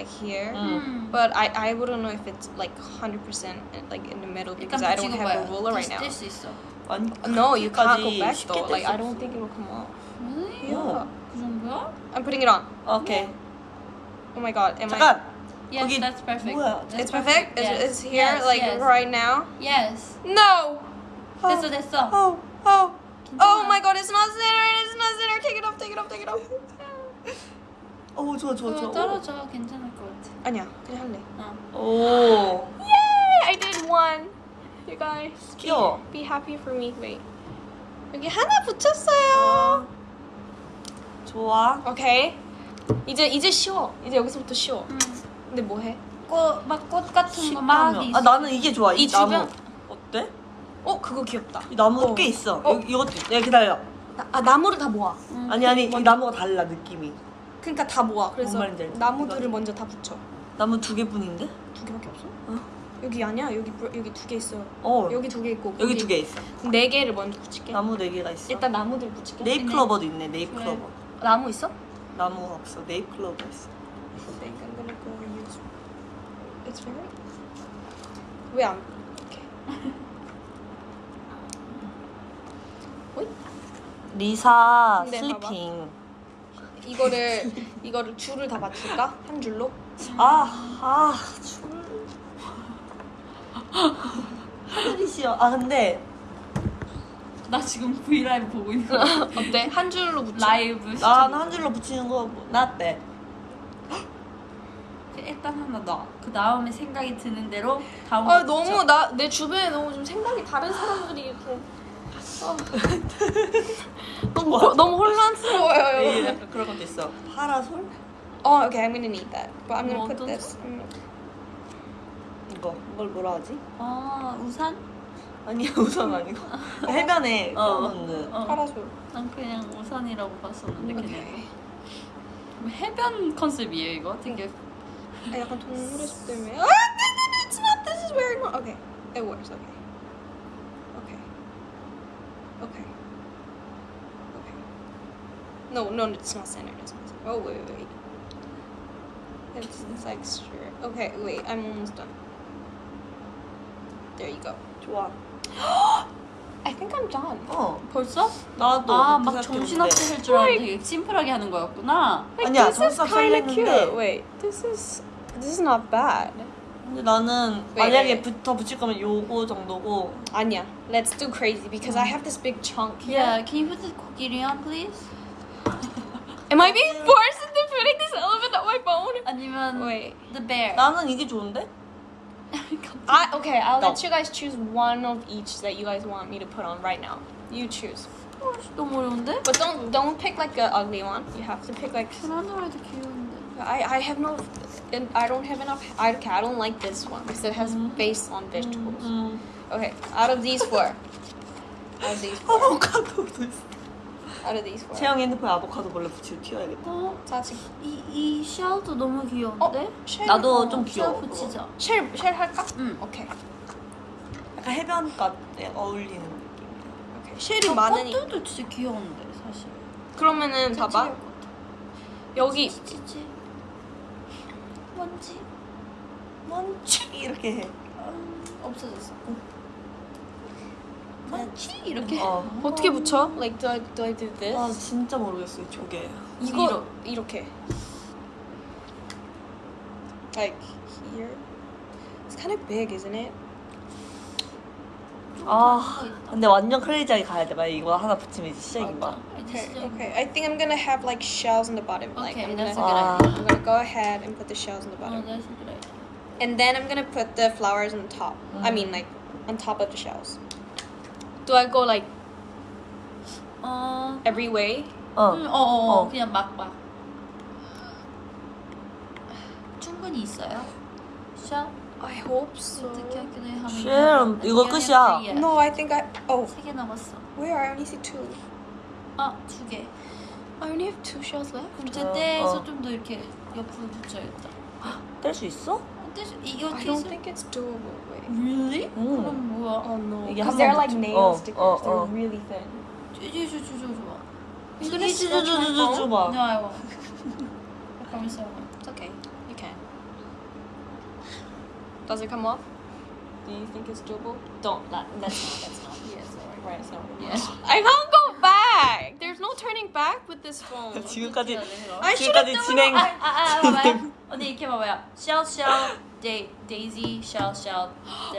like here. 음. But I, I wouldn't know if it's like 100% like in the middle because I don't have a ruler right now. 뗄수 있어. 아니 No, you can't go 그렇게까지 back 쉽게 though. Like 뗄수 I don't 없어. think it will come off. Really? Yeah. 그 정도야? I'm putting it on. 오케이 Oh my god, am I? 잠깐 Yes, 거기 that's perfect. 뭐야? That's It's perfect. It's, Yes. it's here yes, like yes. right now. Yes. No. 됐어 됐어. 어, 어. Oh my god, it's not centered. It's not centered. Take it off. Take it off. Take it off. 어 좋아 좋아 그거 좋아 떨어져 괜찮을 것 같아. 아니야, 그냥 할래. 어. 오 Yay! I did one. You guys. be- 귀여워. Be happy for me. Wait. 여기 하나 붙였어요. 좋아 오케이. 이제 이제 쉬워. 이제 여기서부터 쉬워. 음. 근데 뭐 해? 꽃막꽃 같은 거막 식감이야. 있어. 아 나는 이게 좋아 이, 이 나무 주변- 어때? 어, 그거 귀엽다. 이 나무 어. 꽤 있어 어. 여기, 이것도 있- 야 기다려 나- 아, 나무를 다 모아. 음. 아니 아니 이 나무가 달라 느낌이 그러니까 다 모아. 그래서 뭔 말인지 알지? 나무들을 이거. 먼저 다 붙여. 나무 두 개뿐인데? 두 개밖에 없어? 어? 여기 아니야. 여기 부- 여기 두 개 있어. 어 여기 두 개 있고 여기 두 개 있어 네 개를 먼저 붙일게. 나무 네 개가 있어 일단 나무들 붙일게. 네잎 클로버도 있네 네잎 그래. 클로버 나무 있어? 나무가 없어 네잎 클로버 있어 I think I'm gonna go use. It's very. 왜안 이렇게? 어이? 리사 근데 슬리핑 이거를 이거를 줄을 다 맞출까? 한 줄로? 아아 줄. 하늘이 싫어 아 근데 나 지금 V 라이브 보고 있는 거. 어때? 한 줄로 붙여. 라이브 시청. 나는 한 줄로 붙이는 거 뭐, 나때 일단 하나 넣어. 그 다음에 생각이 드는 대로 다음. 아거 너무. 나 내 주변에 너무 좀 생각이 다른 사람들이 이렇게. 아. 너무 호- 너무 이게 혼란스러워요. 약간 그런 것도 있어 파라솔 Oh, okay, I'm gonna need that. But I'm gonna 뭐 put this. 음, 이거 이걸 뭐라 하지? 아 우산? 아니 우선 아니고 해변에 어. 펴놓는 어. 파라솔. 난 그냥 우산이라고 봤었는데 그냥. 뭐 해변 컨셉이에요 이거? 되게 아, 약간 동물의 숲 때문에. 아, no, no, no, it's not. This is wrong. Okay, it works. Okay. Okay. Okay. Okay. No, no, it's not centered. It's not centered. Oh wait, wait, wait. It's, it's like straight. Okay, wait. I'm almost done. There you go. 좋아 I think I'm done. 어 벌써? 나도 아 그렇게 막 생각했는데. 정신없이 할 줄 알았는데 되게 심플하게 하는 거였구나. Like, 아니야, this is 정답 kind of 살렸는데. cute. Wait, this is this is not bad. 근데 나는 왜, 만약에 왜? 붙어 붙일 거면 요거 정도고 Anya, let's do crazy because I have this big chunk here. Yeah, can you put the 코끼리 on please? Am I being forced into putting this elephant on my phone? 아니면 Wait. the bear. 나는 이게 좋은데? I okay, I'll No. let you guys choose one of each that you guys want me to put on right now. You choose. 어, 너무 어려운데? But don't don't pick like a ugly one. You have to pick like 편안하도 귀여운데. I I have no and I don't have enough I okay, I don't like this one because it has face on vegetables. 음. Okay, out of these four. Out of these four. 아보카도도 있어 Out of these four. 채영 핸드폰에 아보카도 몰래 붙이고 튀어야겠다 어, 사실 이, 이 샤워도 너무 귀여운데? 어? shell 나도 어, 좀 귀여워 샤워 붙이자. shell, shell 할까? 응. 오케이. 약간 해변가에 어울리는 느낌이야 오케이. shell이 많으니. 꽃들도 진짜 귀여운데 사실. 그러면은 봐봐. 여기 찌찌. 먼지. 먼치 이렇게 해 음, 없어졌어. 먼지 이렇게. 어. 어떻게 붙여? Like do I do I do this? 아 진짜 모르겠어 이 조개 이거 위로. 이렇게. Like here. It's kind of big, isn't it? 아 근데 완전 크레이지하게 가야 돼 만약 이거 하나 붙이면 이제 시작인 거야 Okay, okay. I think I'm gonna have like shells on the bottom. Like Okay, I'm that's a gonna, good idea. I'm gonna go ahead and put the shells on the 어, bottom, that's a good idea. and then I'm gonna put the flowers on top. I Mm. mean, like on top of the shells. Do I go like 어, every way? 어 음, 어, 어, 어. 그냥 막 막. 충분히 있어요. 샤 I hope so. 어떻게 하기로 하면. 쉐럼, 이거 끝이야. No, I think I. Oh, 세개 남았어. where? I only see two. 아, 두 개. I only have two shells left. 그럼 어, 제때에서 어. 좀더 이렇게 옆으로 붙여야겠다. 뗄수 있어? 근데 이거 I don't think it's doable. Wait. really? 음. 그럼 뭐야? Oh no. 이게 Because 한 they're 번 like nail 어, stickers. 어, they're 어. really thin. my 쭈쭈쭈쭈쭈쭈 No, I won't. I promise I won't. It's okay. You can. Does it come off? Do you think it's doable? Don't. That, that's not. That's not. Yes, alright. Right. So. Yes. I can't go back. There's no turning back with this phone. 지금까지 I should have 지금까지 done 진행. 아, 아, 아, 봐봐요. 언니 이렇게 봐봐요. Shell, shell, da- daisy, shell, shell,